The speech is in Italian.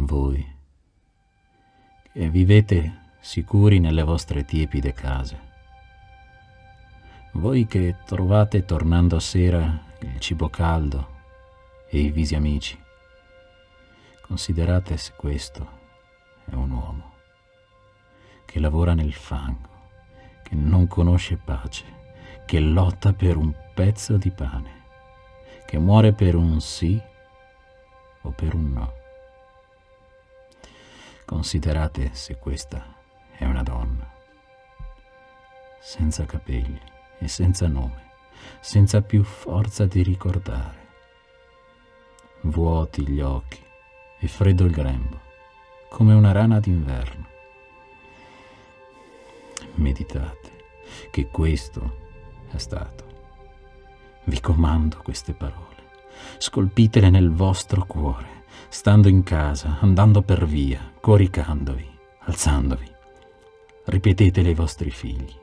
Voi che vivete sicuri nelle vostre tiepide case. Voi che trovate tornando a sera il cibo caldo e i visi amici. Considerate se questo è un uomo che lavora nel fango, che non conosce pace, che lotta per un pezzo di pane, che muore per un sì o per un no. Considerate se questa è una donna, senza capelli e senza nome, senza più forza di ricordare, vuoti gli occhi e freddo il grembo, come una rana d'inverno. Meditate che questo è stato. Vi comando queste parole, scolpitele nel vostro cuore stando in casa, andando per via, coricandovi, alzandovi. Ripetetele ai vostri figli.